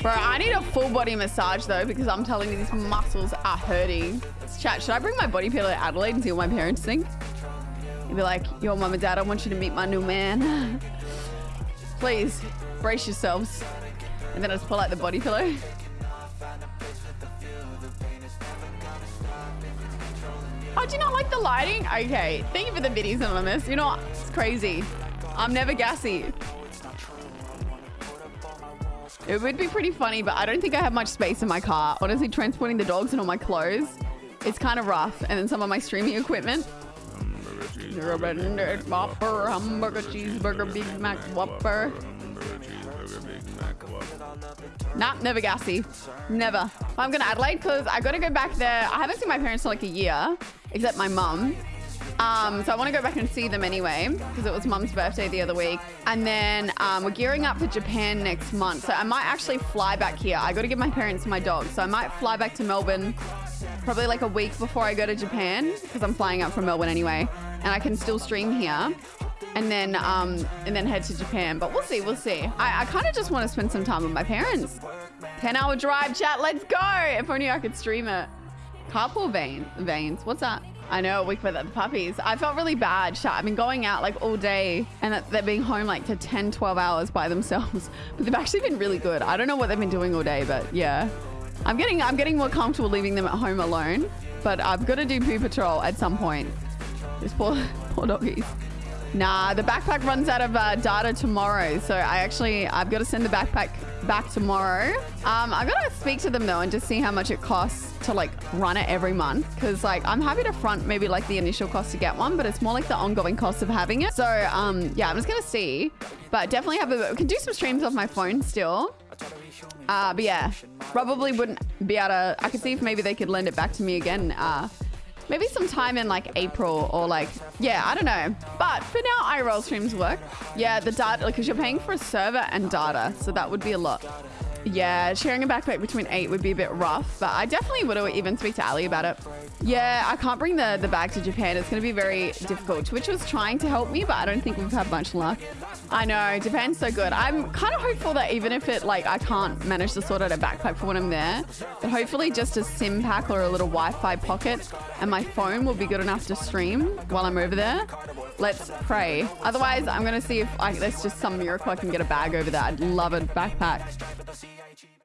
Bro, I need a full body massage though because I'm telling you these muscles are hurting. Chat, should I bring my body pillow to Adelaide and see what my parents think? You'd be like, yo, mom and dad, I want you to meet my new man. Please, brace yourselves. And then I just pull out the body pillow. Oh, do you not like the lighting? Okay, thank you for the videos on this. You know? It's crazy. I'm never gassy. It would be pretty funny, but I don't think I have much space in my car. Honestly, transporting the dogs and all my clothes, it's kind of rough. And then some of my streaming equipment. Whopper, hamburger, cheeseburger, Big Mac, Whopper. Nah, never gassy. Never. I'm going to Adelaide because I got to go back there. I haven't seen my parents for like a year, except my mum. Um, so I want to go back and see them anyway because it was mum's birthday the other week. And then um, we're gearing up for Japan next month. So I might actually fly back here. I got to give my parents my dog. So I might fly back to Melbourne probably like a week before I go to Japan because I'm flying out from Melbourne anyway. And I can still stream here and then um, and then head to Japan. But we'll see, we'll see. I, I kind of just want to spend some time with my parents. 10 hour drive, chat, let's go. If only I could stream it. Carpool vein, veins, what's that? I know, week with the puppies. I felt really bad. I've been going out like all day and they're being home like to 10, 12 hours by themselves. But they've actually been really good. I don't know what they've been doing all day, but yeah. I'm getting I'm getting more comfortable leaving them at home alone. But I've got to do poo patrol at some point. These poor, poor doggies. Nah, the backpack runs out of uh, data tomorrow. So I actually, I've got to send the backpack back tomorrow. Um, I got to speak to them though and just see how much it costs to like run it every month. Cause like I'm happy to front maybe like the initial cost to get one, but it's more like the ongoing cost of having it. So um, yeah, I'm just going to see, but definitely have a, can do some streams off my phone still. Uh, but yeah, probably wouldn't be able to, I could see if maybe they could lend it back to me again. Uh, Maybe sometime in like April or like, yeah, I don't know. But for now, IRL streams work. Yeah, the data, because you're paying for a server and data. So that would be a lot. Yeah, sharing a backpack between eight would be a bit rough, but I definitely would even speak to Ali about it. Yeah, I can't bring the, the bag to Japan. It's going to be very difficult. Twitch was trying to help me, but I don't think we've had much luck. I know, Japan's so good. I'm kind of hopeful that even if it, like, I can't manage to sort out a backpack for when I'm there, but hopefully just a SIM pack or a little Wi-Fi pocket and my phone will be good enough to stream while I'm over there. Let's pray. Otherwise, I'm going to see if I, there's just some miracle I can get a bag over there. I'd love a backpack.